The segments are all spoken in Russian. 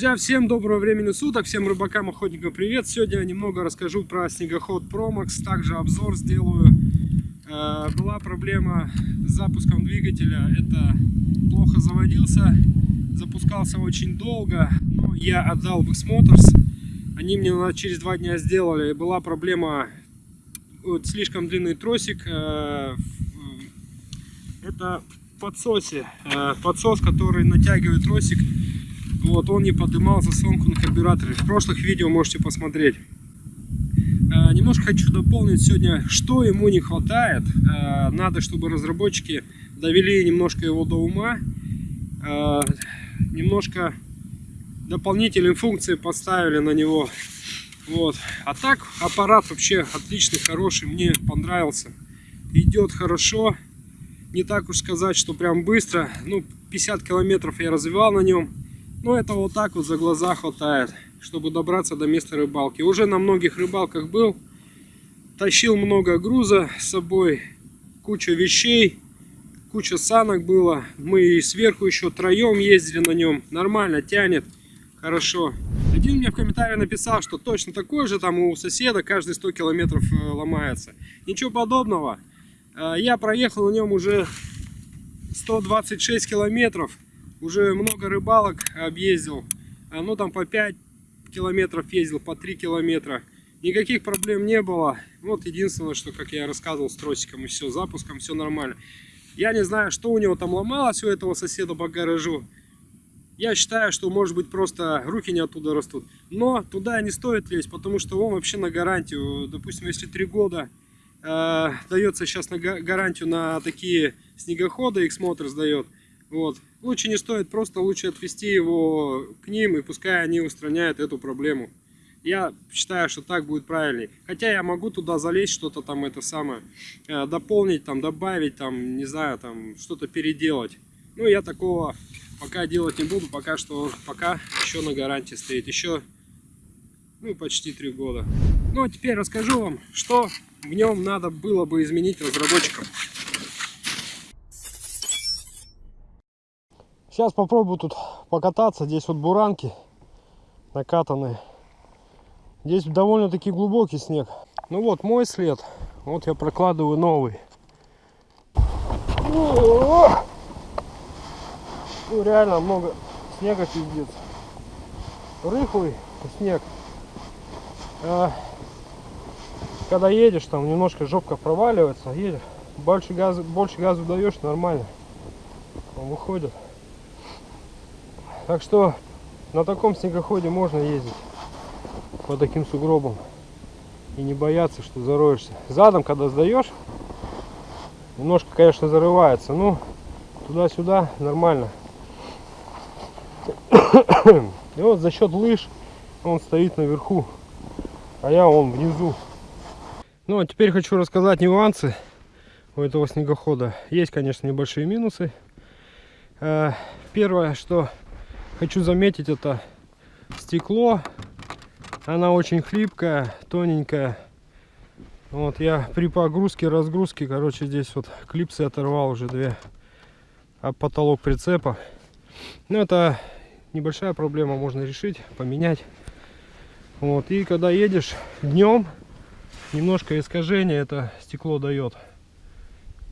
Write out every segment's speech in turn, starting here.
Друзья, всем доброго времени суток, всем рыбакам, охотникам привет! Сегодня я немного расскажу про снегоход Promax, также обзор сделаю. Э, была проблема с запуском двигателя, это плохо заводился, запускался очень долго, но я отдал в X-Motors, они мне через два дня сделали, была проблема, вот, слишком длинный тросик, э, это подсосе, э, подсос, который натягивает тросик вот, он не поднимал заслонку на карбюраторе. В прошлых видео можете посмотреть. Э, немножко хочу дополнить сегодня, что ему не хватает. Э, надо, чтобы разработчики довели немножко его до ума. Э, немножко дополнительные функции поставили на него. Вот. А так аппарат вообще отличный, хороший, мне понравился. Идет хорошо. Не так уж сказать, что прям быстро. Ну, 50 километров я развивал на нем. Но это вот так вот за глаза хватает, чтобы добраться до места рыбалки. Уже на многих рыбалках был, тащил много груза с собой, куча вещей, куча санок было. Мы сверху еще троем ездили на нем, нормально тянет, хорошо. Один мне в комментарии написал, что точно такой же там у соседа каждые 100 километров э, ломается. Ничего подобного. Э, я проехал на нем уже 126 километров уже много рыбалок объездил. Ну там по 5 километров ездил, по 3 километра. Никаких проблем не было. Вот единственное, что, как я рассказывал, с тросиком и все, запуском все нормально. Я не знаю, что у него там ломалось у этого соседа по гаражу. Я считаю, что может быть просто руки не оттуда растут. Но туда не стоит лезть, потому что он вообще на гарантию. Допустим, если 3 года э, дается сейчас на гарантию на такие снегоходы, X-Motors сдает. Вот. Лучше не стоит, просто лучше отвести его к ним, и пускай они устраняют эту проблему. Я считаю, что так будет правильней. Хотя я могу туда залезть, что-то там это самое, э, дополнить, там, добавить, там, не знаю, там, что-то переделать. Ну, я такого пока делать не буду, пока что, пока еще на гарантии стоит. Еще, ну, почти три года. Ну, а теперь расскажу вам, что в нем надо было бы изменить разработчикам. Сейчас попробую тут покататься. Здесь вот буранки накатанные. Здесь довольно-таки глубокий снег. Ну вот мой след. Вот я прокладываю новый. Ну, реально много снега пиздец. Рыхлый снег. А, когда едешь, там немножко жопка проваливается, едешь. Больше газа, больше газа даешь, нормально. Он выходит. Так что на таком снегоходе можно ездить по таким сугробам и не бояться, что зароешься. Задом, когда сдаешь, немножко, конечно, зарывается, но туда-сюда нормально. И вот за счет лыж он стоит наверху, а я он внизу. Ну а теперь хочу рассказать нюансы у этого снегохода. Есть, конечно, небольшие минусы. Э, первое, что хочу заметить это стекло. Она очень хлипкая тоненькая. Вот я при погрузке разгрузке короче здесь вот клипсы оторвал уже две. А потолок прицепа. Ну это небольшая проблема можно решить поменять. Вот и когда едешь днем немножко искажение это стекло дает.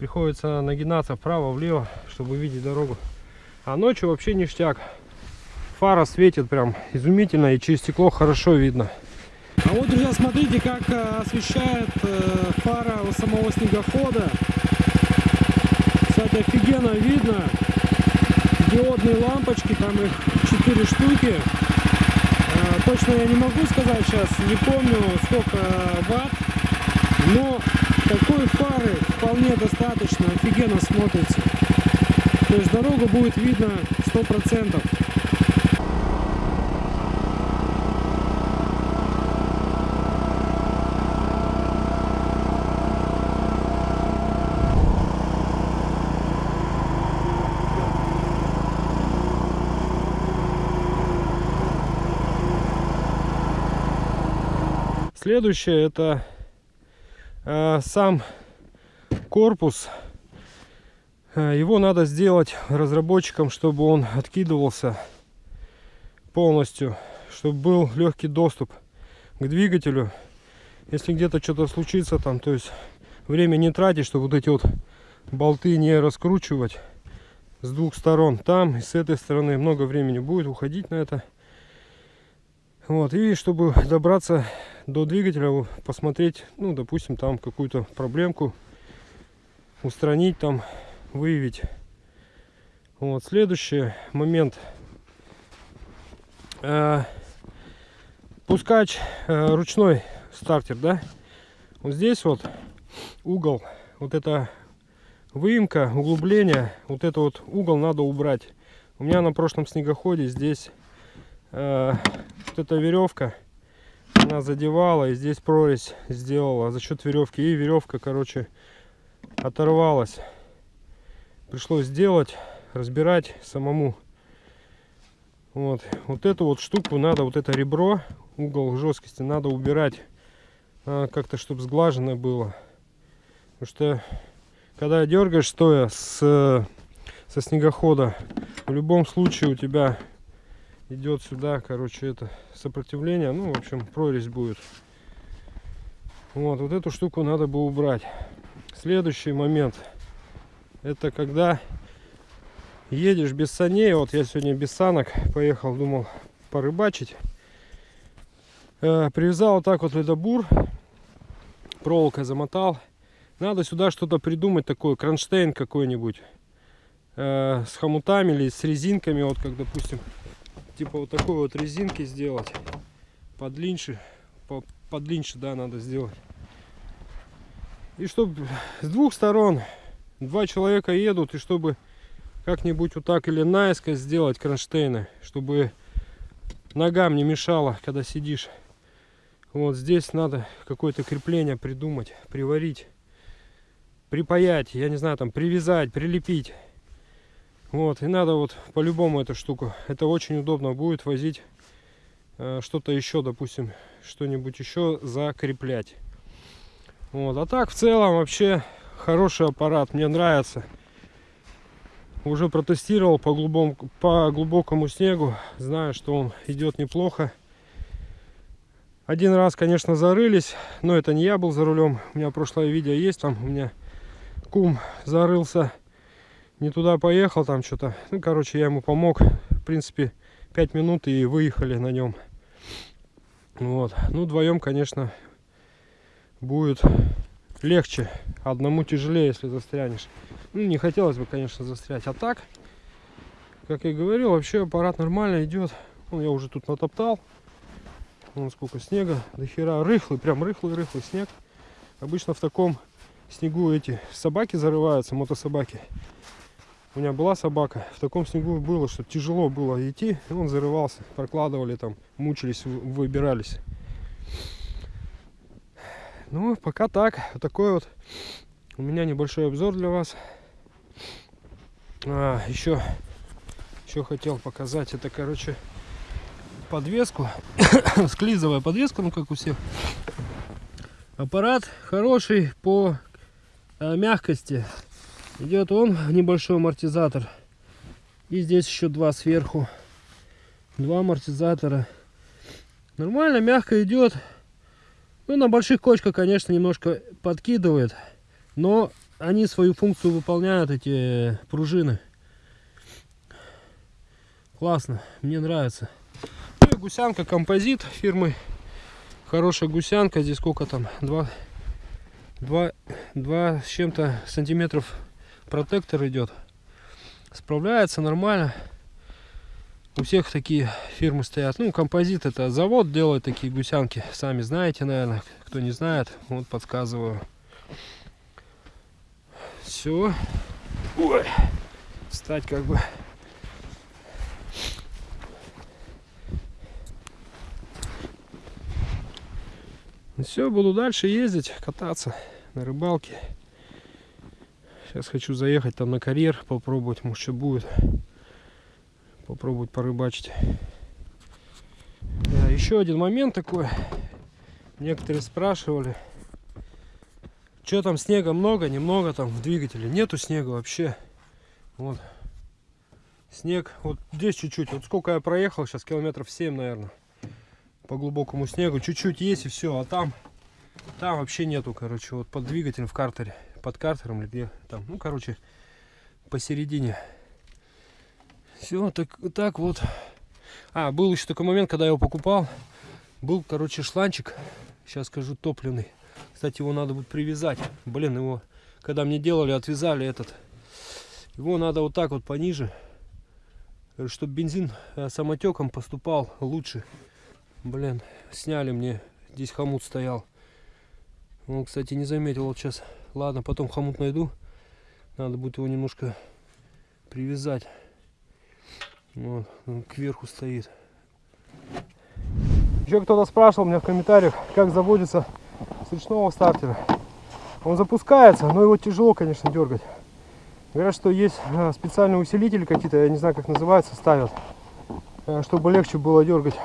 Приходится нагинаться вправо влево чтобы видеть дорогу. А ночью вообще ништяк фара светит прям изумительно и через стекло хорошо видно. А вот, друзья, смотрите, как э, освещает э, фара самого снегохода. Кстати, офигенно видно. Диодные лампочки, там их 4 штуки. Э, точно я не могу сказать сейчас, не помню сколько ватт. Но такой фары вполне достаточно, офигенно смотрится. То есть дорогу будет видно 100%. Следующее это э, сам корпус. Э, его надо сделать разработчикам, чтобы он откидывался полностью, чтобы был легкий доступ к двигателю. Если где-то что-то случится там, то есть время не тратить, чтобы вот эти вот болты не раскручивать с двух сторон. Там и с этой стороны много времени будет уходить на это. Вот, и чтобы добраться до двигателя, посмотреть, ну, допустим, там какую-то проблемку, устранить там, выявить. Вот, следующий момент. Э, пускач э, ручной стартер, да? Вот здесь вот угол, вот это выемка, углубление, вот это вот угол надо убрать. У меня на прошлом снегоходе здесь э, вот эта веревка, она задевала и здесь прорезь сделала за счет веревки. И веревка, короче, оторвалась. Пришлось сделать, разбирать самому. Вот, вот эту вот штуку надо, вот это ребро, угол жесткости надо убирать. А, как-то, чтобы сглажено было. Потому что когда дергаешь стоя с, со снегохода, в любом случае у тебя идет сюда, короче, это сопротивление. Ну, в общем, прорезь будет. Вот, вот эту штуку надо бы убрать. Следующий момент. Это когда едешь без саней. Вот я сегодня без санок поехал, думал порыбачить. Э, привязал вот так вот ледобур. Проволокой замотал. Надо сюда что-то придумать такое, кронштейн какой-нибудь. Э, с хомутами или с резинками, вот как, допустим, типа вот такой вот резинки сделать. Подлиннее, по, подлиннее, да, надо сделать. И чтобы с двух сторон два человека едут, и чтобы как-нибудь вот так или наискось сделать кронштейны, чтобы ногам не мешало, когда сидишь. Вот здесь надо какое-то крепление придумать, приварить припаять, я не знаю, там привязать, прилепить. Вот, и надо вот по-любому эту штуку. Это очень удобно будет возить э, что-то еще, допустим, что-нибудь еще закреплять. Вот, а так в целом вообще хороший аппарат, мне нравится. Уже протестировал по глубокому, по глубокому снегу, знаю, что он идет неплохо. Один раз, конечно, зарылись, но это не я был за рулем. У меня прошлое видео есть, там у меня кум зарылся, не туда поехал там что-то. Ну, короче, я ему помог. В принципе, 5 минут и выехали на нем. Вот. Ну, вдвоем, конечно, будет легче. Одному тяжелее, если застрянешь. Ну, не хотелось бы, конечно, застрять. А так, как я говорил, вообще аппарат нормально идет. Ну, я уже тут натоптал. Вон сколько снега. До хера рыхлый, прям рыхлый-рыхлый снег. Обычно в таком снегу эти собаки зарываются, мотособаки. У меня была собака, в таком снегу было, что тяжело было идти, и он зарывался, прокладывали там, мучились, выбирались. Ну, пока так, вот такой вот у меня небольшой обзор для вас. А, еще, еще хотел показать, это, короче, подвеску, склизовая подвеска, ну, как у всех. Аппарат хороший по Э, мягкости идет он небольшой амортизатор. И здесь еще два сверху. Два амортизатора. Нормально мягко идет. Ну на больших кочках конечно немножко подкидывает. Но они свою функцию выполняют эти пружины. Классно мне нравится. Ну и гусянка композит фирмы. Хорошая гусянка здесь сколько там? Два 2, 2 с чем-то сантиметров протектор идет. Справляется нормально. У всех такие фирмы стоят. Ну, композит это завод делает такие гусянки. Сами знаете, наверное. Кто не знает, вот подсказываю. Все. Ой. Стать как бы все, буду дальше ездить, кататься на рыбалке. Сейчас хочу заехать там на карьер, попробовать, может что будет. Попробовать порыбачить. Да, еще один момент такой. Некоторые спрашивали, что там снега много, немного там в двигателе. Нету снега вообще. Вот. Снег, вот здесь чуть-чуть, вот сколько я проехал, сейчас километров 7, наверное, по глубокому снегу, чуть-чуть есть и все, а там, там вообще нету, короче, вот под двигателем в картере, под картером или где там, ну, короче, посередине. Все, так, так вот. А, был еще такой момент, когда я его покупал, был, короче, шланчик, сейчас скажу, топливный. Кстати, его надо будет привязать, блин, его, когда мне делали, отвязали этот, его надо вот так вот пониже, чтобы бензин э, самотеком поступал лучше. Блин, сняли мне. Здесь хомут стоял. Он, кстати, не заметил. Вот сейчас. Ладно, потом хомут найду. Надо будет его немножко привязать. Вот, он кверху стоит. Еще кто-то спрашивал меня в комментариях, как заводится с ручного стартера. Он запускается, но его тяжело, конечно, дергать. Говорят, что есть э, специальные усилители какие-то, я не знаю, как называются, ставят, э, чтобы легче было дергать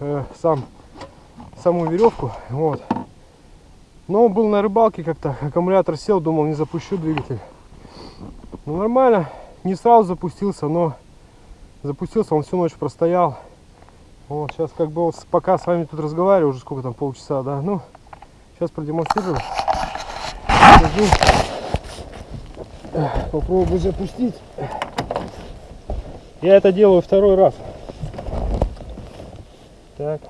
э, сам, саму веревку. Вот. Но был на рыбалке как-то, аккумулятор сел, думал, не запущу двигатель. Ну, нормально, не сразу запустился, но запустился, он всю ночь простоял. Вот, сейчас как бы пока с вами тут разговариваю, уже сколько там, полчаса, да, ну, сейчас продемонстрирую. Покажу попробую запустить. Я это делаю второй раз. Так.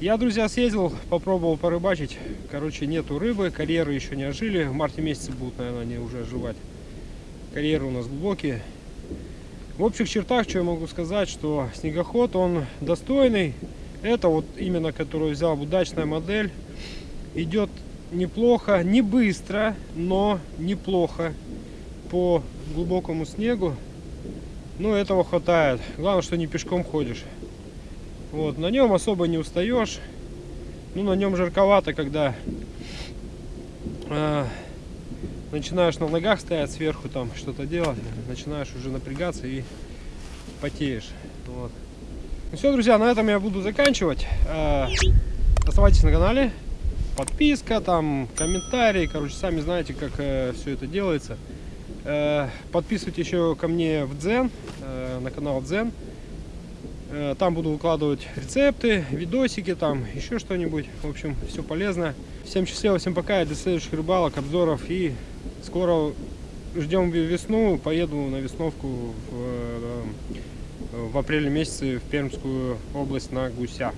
Я, друзья, съездил, попробовал порыбачить. Короче, нету рыбы, карьеры еще не ожили. В марте месяце будут, наверное, они уже оживать. Карьеры у нас глубокие. В общих чертах, что я могу сказать, что снегоход, он достойный. Это вот именно, который взял, удачная модель. Идет неплохо, не быстро, но неплохо по глубокому снегу. Ну, этого хватает. Главное, что не пешком ходишь. Вот, на нем особо не устаешь. Ну, на нем жарковато, когда э, начинаешь на ногах стоять сверху, там что-то делать, начинаешь уже напрягаться и потеешь. Вот. Ну все, друзья, на этом я буду заканчивать. Э, оставайтесь на канале. Подписка, там, комментарии. Короче, сами знаете, как э, все это делается. Э, подписывайтесь еще ко мне в Дзен, э, на канал Дзен. Э, там буду выкладывать рецепты, видосики, там еще что-нибудь. В общем, все полезно. Всем счастливо, всем пока. До следующих рыбалок, обзоров. И скоро ждем весну. Поеду на весновку в, э, в апреле месяце в Пермскую область на гуся.